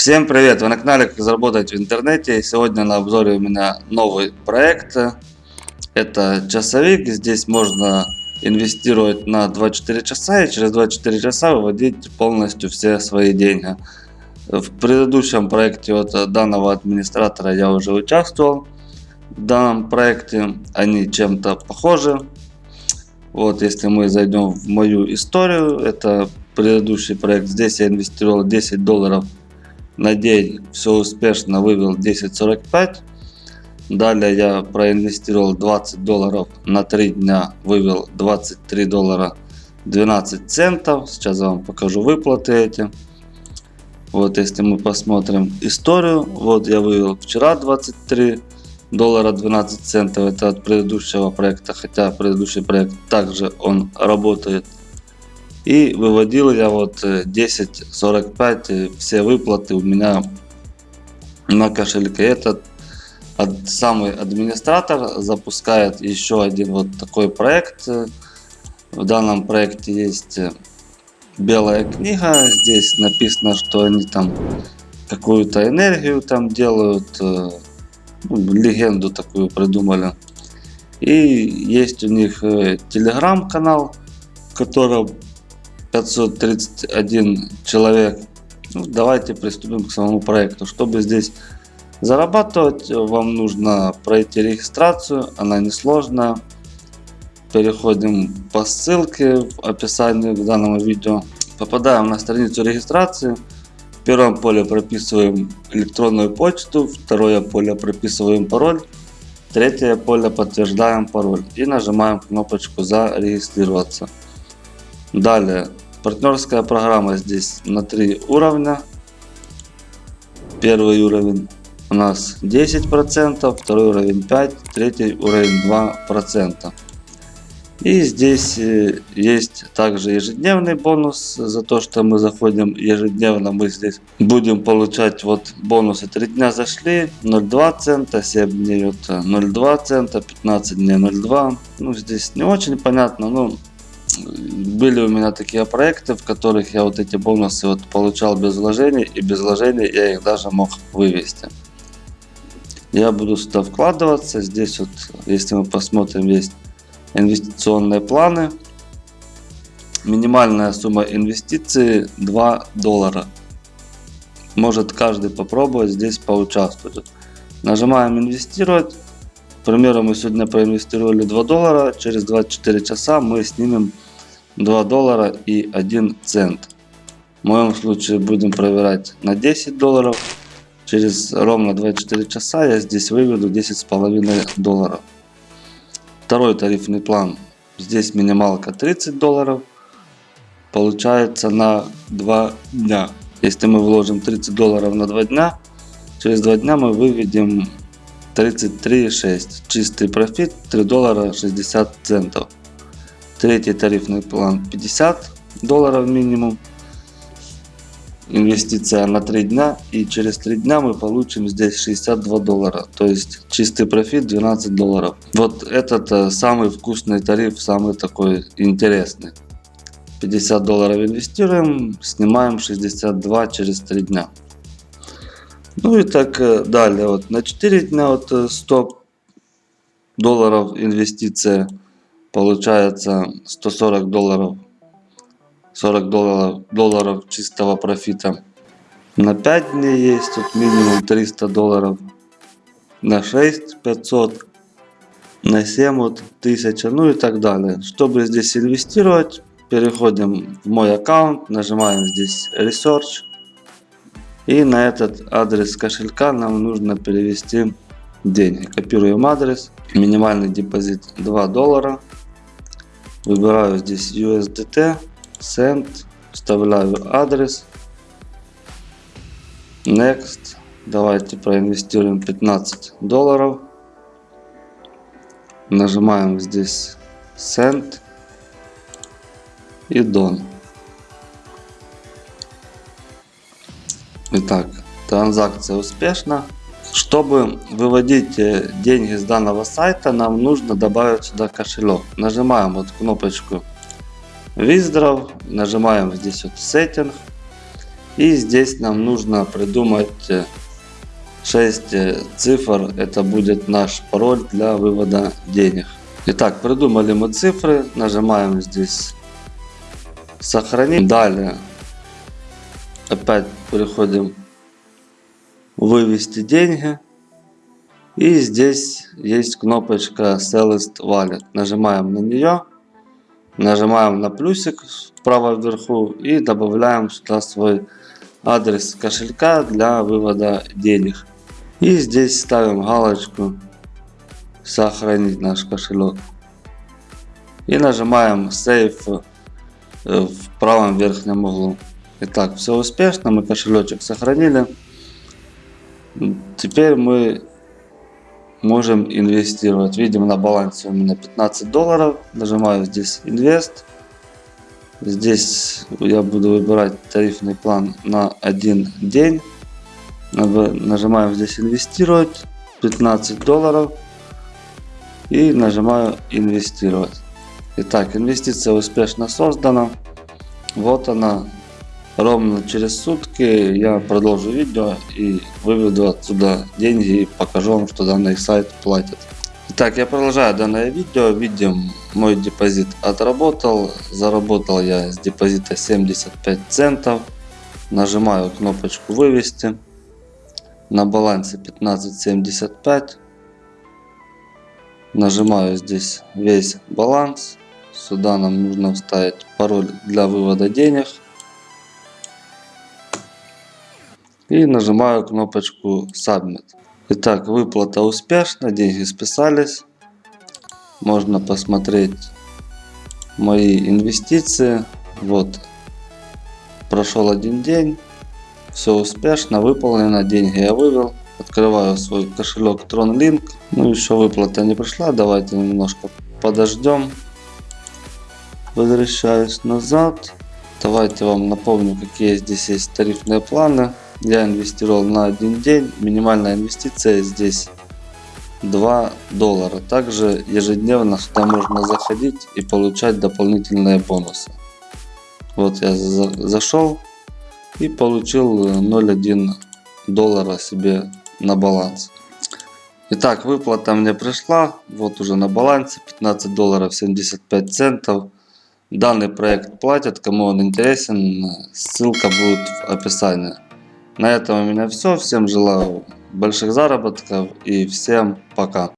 Всем привет! Вы на канале Как заработать в интернете. Сегодня на обзоре у меня новый проект. Это часовик. Здесь можно инвестировать на 24 часа и через 24 часа выводить полностью все свои деньги. В предыдущем проекте от данного администратора я уже участвовал. В данном проекте они чем-то похожи. Вот если мы зайдем в мою историю, это предыдущий проект. Здесь я инвестировал 10 долларов на день все успешно вывел 10.45. Далее я проинвестировал 20 долларов на 3 дня, вывел 23 доллара 12 центов. Сейчас я вам покажу выплаты эти. Вот если мы посмотрим историю, вот я вывел вчера 23 доллара 12 центов. Это от предыдущего проекта, хотя предыдущий проект также он работает и выводил я вот 10.45 э, э, все выплаты у меня на кошельке. Этот самый администратор запускает еще один вот такой проект. В данном проекте есть э, белая книга. Здесь написано, что они там какую-то энергию там делают. Ну, легенду такую придумали. И есть у них телеграм-канал, в котором 531 человек. Ну, давайте приступим к самому проекту. Чтобы здесь зарабатывать, вам нужно пройти регистрацию. Она несложная. Переходим по ссылке в описании к данному видео. Попадаем на страницу регистрации. В первом поле прописываем электронную почту, второе поле прописываем пароль, третье поле подтверждаем пароль и нажимаем кнопочку зарегистрироваться. Далее, партнерская программа здесь на три уровня. Первый уровень у нас 10%, второй уровень 5%, третий уровень 2%. И здесь э, есть также ежедневный бонус за то, что мы заходим ежедневно. Мы здесь будем получать вот бонусы. 3 дня зашли 0,2 цента, 7 дней вот 0,2 цента, 15 дней 0,2. Ну здесь не очень понятно, но были у меня такие проекты, в которых я вот эти бонусы вот получал без вложений, и без вложений я их даже мог вывести. Я буду сюда вкладываться. Здесь вот, если мы посмотрим, есть инвестиционные планы. Минимальная сумма инвестиции 2 доллара. Может каждый попробовать здесь поучаствовать. Нажимаем инвестировать. К примеру, мы сегодня проинвестировали 2 доллара. Через 24 часа мы снимем 2 доллара и 1 цент. В моем случае будем проверять на 10 долларов. Через ровно 24 часа я здесь выведу 10,5 долларов. Второй тарифный план. Здесь минималка 30 долларов. Получается на 2 дня. Если мы вложим 30 долларов на 2 дня, через 2 дня мы выведем 33,6. Чистый профит 3 доллара 60 центов. Третий тарифный план 50 долларов минимум. Инвестиция на 3 дня. И через 3 дня мы получим здесь 62 доллара. То есть чистый профит 12 долларов. Вот этот э, самый вкусный тариф, самый такой интересный. 50 долларов инвестируем, снимаем 62 через 3 дня. Ну и так э, далее. Вот на 4 дня вот 100 э, долларов инвестиция получается 140 долларов. 40 долларов, долларов чистого профита. На 5 дней есть тут минимум 300 долларов. На 6 500 на 7 вот 1000 ну и так далее. Чтобы здесь инвестировать переходим в мой аккаунт нажимаем здесь research и на этот адрес кошелька нам нужно перевести деньги. Копируем адрес. Минимальный депозит 2 доллара Выбираю здесь USDT, Send, вставляю адрес. Next. Давайте проинвестируем 15 долларов. Нажимаем здесь Send и Done. Итак, транзакция успешна. Чтобы выводить э, деньги с данного сайта, нам нужно добавить сюда кошелек. Нажимаем вот кнопочку Withdraw, нажимаем здесь вот Setting. И здесь нам нужно придумать 6 цифр. Это будет наш пароль для вывода денег. Итак, придумали мы цифры. Нажимаем здесь сохранить. Далее опять переходим вывести деньги. И здесь есть кнопочка Sellist Wallet. Нажимаем на нее. Нажимаем на плюсик справа вверху и добавляем сюда свой адрес кошелька для вывода денег. И здесь ставим галочку сохранить наш кошелек. И нажимаем Save в правом верхнем углу. Итак, все успешно, мы кошелечек сохранили. Теперь мы можем инвестировать. Видим на балансе у меня 15 долларов. Нажимаю здесь инвест. Здесь я буду выбирать тарифный план на один день. Нажимаем здесь инвестировать. 15 долларов. И нажимаю инвестировать. Итак, инвестиция успешно создана. Вот она. Ровно через сутки я продолжу видео и выведу отсюда деньги и покажу вам, что данный сайт платит. Итак, я продолжаю данное видео. Видим, мой депозит отработал. Заработал я с депозита 75 центов. Нажимаю кнопочку вывести. На балансе 15.75. Нажимаю здесь весь баланс. Сюда нам нужно вставить пароль для вывода денег. И нажимаю кнопочку Submit. Итак, выплата успешна, деньги списались. Можно посмотреть мои инвестиции. Вот, прошел один день, все успешно, выполнено, деньги я вывел. Открываю свой кошелек TronLink. Ну, еще выплата не пришла, давайте немножко подождем. Возвращаюсь назад. Давайте вам напомню, какие здесь есть тарифные планы. Я инвестировал на один день. Минимальная инвестиция здесь 2 доллара. Также ежедневно сюда можно заходить и получать дополнительные бонусы. Вот я за зашел и получил 0,1 доллара себе на баланс. Итак, выплата мне пришла. Вот уже на балансе 15 долларов 75 центов. Данный проект платят. Кому он интересен, ссылка будет в описании. На этом у меня все. Всем желаю больших заработков и всем пока.